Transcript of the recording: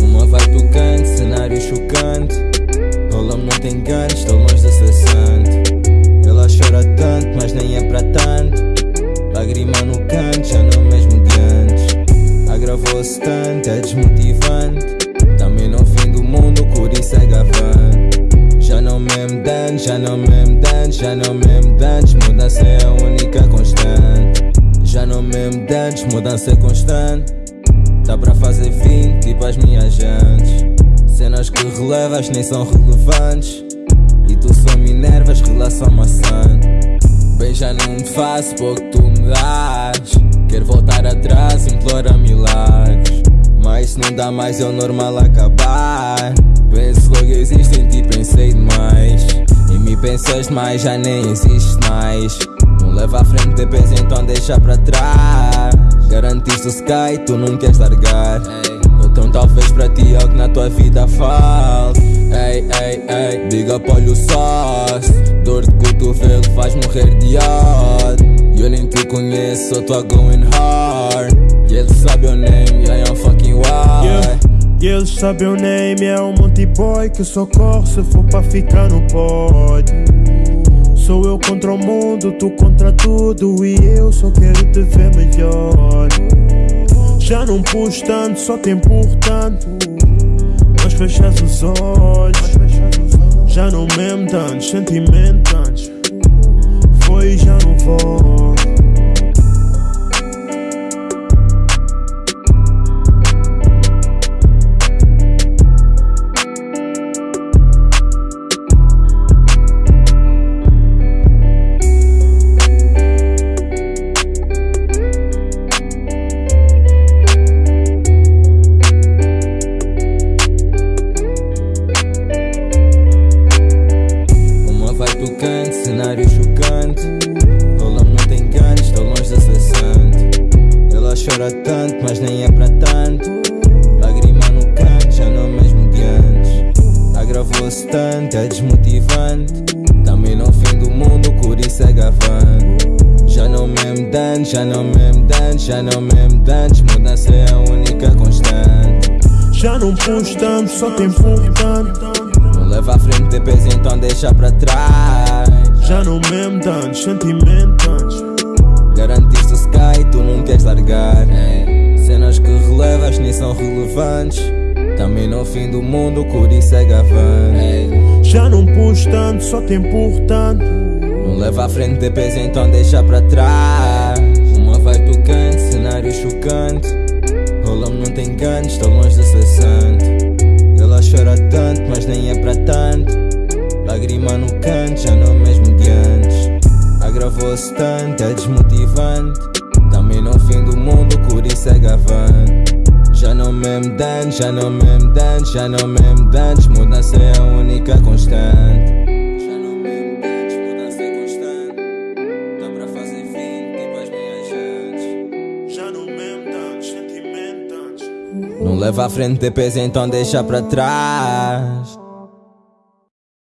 Uma vai do canto, cenário chocante. Rolamos não tem ganho estou longe de ser santo. Ela chora tanto, mas nem é para tanto. Lágrima no canto, já não é mesmo de antes. Agravou-se tanto, é desmotivante. Também não fim do mundo, por isso é gavante. Já não é mesmo dantes, já não é mesmo dantes, já não mesmo dantes, muda é constante. Dá pra fazer 20, tipo as minhas jantes. Cenas que relevas nem são relevantes. E tu só me enervas, relação maçã. Bem, já não me faço pouco tu me das. Quero voltar atrás, implora milagres. Mas se não dá mais, é o normal acabar. Penso logo existe em ti, pensei demais. E me pensas mais, já nem existe mais. Não leva à frente, depois então deixa pra trás. Garantiste o sky, tu não queres largar. Então talvez pra ti é o que na tua vida falta. Ei, ei, ei, diga para o sócio. Dor de cotovelo faz morrer de ódio. Eu nem te conheço, só tô going hard. E ele sabe o name, I am fucking wild. E eles sabem o name, é um boy que só corre se for pra ficar no pódio. Sou eu contra o mundo, tu contra tudo e eu só quero te ver melhor. Já não pus tanto, só te empurro tanto, mas fechas os olhos. Já não mesmo tantos sentimentos, foi e já não vou. Chora tanto, mas nem é para tanto. Lágrima no canto, já não é mesmo de antes. Agravou-se tanto, é desmotivante. Também não fim do mundo, por isso é gavante. Já não mesmo dantes, já não mesmo dantes, já não mesmo dantes. Mudança é a única constante. Já não pus tanto, só te empurro tanto. Não leva à frente, depois então deixa pra trás. Já não mesmo tantos sentimentos. Não queres largar. Ei, Cenas que relevas nem são relevantes. Também no fim do mundo, por isso é gavante. Ei, Já não pus tanto, só te empurro tanto. Não leva à frente, depois então deixa pra trás. Uma vai tocante, cenário chocante. Rola-me não tem ganhos, estou longe da cessante. Ela chora tanto, mas nem é pra tanto. Lágrima no canto, já não é mesmo de antes. Agravou-se tanto, é desmotivante. Também no fim do mundo, por isso é gavante. Já não mesmo dantes, já não mesmo dantes, já não mesmo dantes. Mudança é a única constante. Já não mesmo dantes, mudança é constante. Dá pra fazer fim, tipo as minhas jantes. Já não mesmo tantos sentimentos. Não leva à frente, depois então deixa pra trás.